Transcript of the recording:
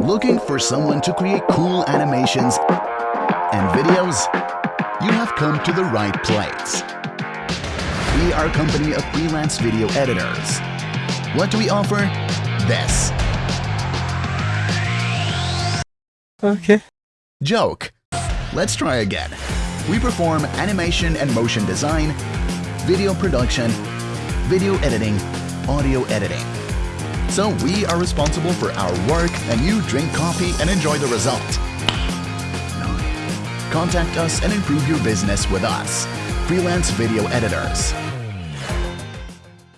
Looking for someone to create cool animations and videos? You have come to the right place. We are a company of freelance video editors. What do we offer? This. Okay. Joke. Let's try again. We perform animation and motion design, video production, video editing, audio editing. So we are responsible for our work and you drink coffee and enjoy the result. Contact us and improve your business with us. Freelance Video Editors.